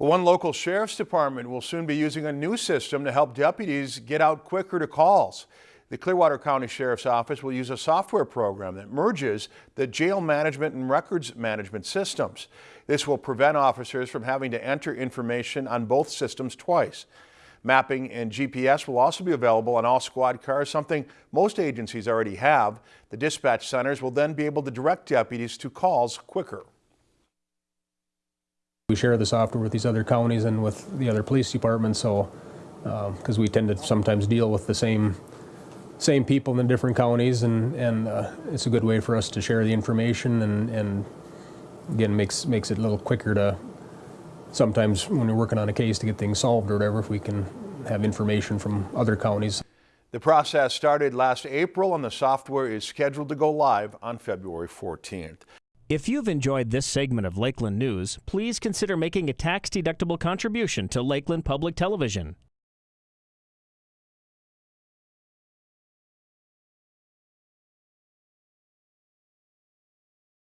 One local sheriff's department will soon be using a new system to help deputies get out quicker to calls. The Clearwater County Sheriff's Office will use a software program that merges the jail management and records management systems. This will prevent officers from having to enter information on both systems twice. Mapping and GPS will also be available on all squad cars, something most agencies already have. The dispatch centers will then be able to direct deputies to calls quicker. We share the software with these other counties and with the other police departments, so, because we tend to sometimes deal with the same, same people in the different counties, and, and uh, it's a good way for us to share the information, and, and again, makes, makes it a little quicker to, sometimes when you're working on a case to get things solved or whatever, if we can have information from other counties. The process started last April and the software is scheduled to go live on February 14th. If you've enjoyed this segment of Lakeland News, please consider making a tax-deductible contribution to Lakeland Public Television.